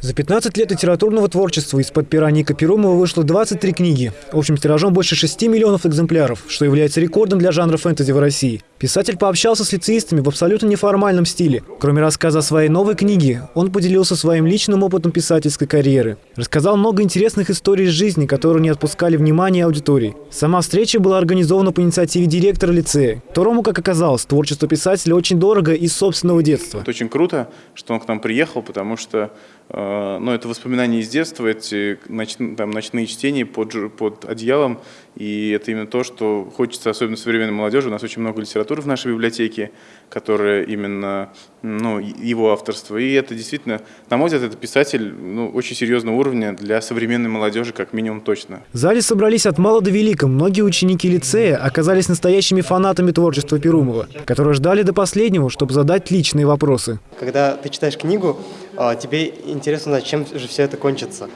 За 15 лет литературного творчества из-под пера Ника Перумова вышло 23 книги. Общим тиражом больше 6 миллионов экземпляров, что является рекордом для жанра фэнтези в России. Писатель пообщался с лицеистами в абсолютно неформальном стиле. Кроме рассказа о своей новой книге, он поделился своим личным опытом писательской карьеры. Рассказал много интересных историй из жизни, которые не отпускали внимания аудитории. Сама встреча была организована по инициативе директора лицея, которому, как оказалось, творчество писателя очень дорого из собственного детства. Это очень круто, что он к нам приехал, потому что э, ну, это воспоминания из детства, эти ноч, там, ночные чтения под, под одеялом, и это именно то, что хочется, особенно современной молодежи. У нас очень много литературы в нашей библиотеке, которая именно ну, его авторство. И это действительно, на мой взгляд, это писатель ну, очень серьезного уровня для современной молодежи, как минимум точно. В зале собрались от мала до велика. Многие ученики лицея оказались настоящими фанатами творчества Перумова, которые ждали до последнего, чтобы задать личные вопросы. Когда ты читаешь книгу, а, тебе интересно чем же все это кончится.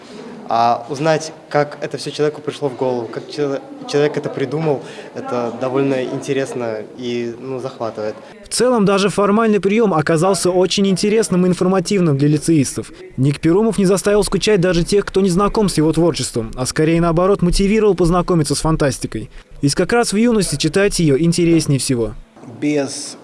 А узнать, как это все человеку пришло в голову, как человек это придумал, это довольно интересно и ну, захватывает. В целом, даже формальный прием оказался очень интересным и информативным для лицеистов. Ник Перумов не заставил скучать даже тех, кто не знаком с его творчеством, а скорее наоборот мотивировал познакомиться с фантастикой. Ведь как раз в юности читать ее интереснее всего. Без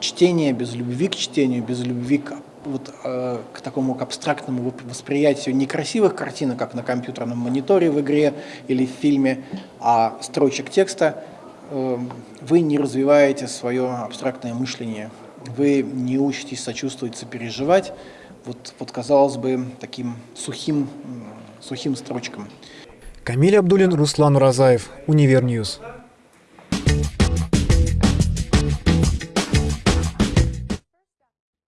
чтения, без любви к чтению, без любви к вот, э, к такому к абстрактному восприятию не красивых картинок, как на компьютерном мониторе в игре или в фильме, а строчек текста, э, вы не развиваете свое абстрактное мышление, вы не учитесь сочувствовать, сопереживать, вот, вот казалось бы, таким сухим, сухим строчкам. Камиль Абдулин, Руслан Уразаев, Univer News.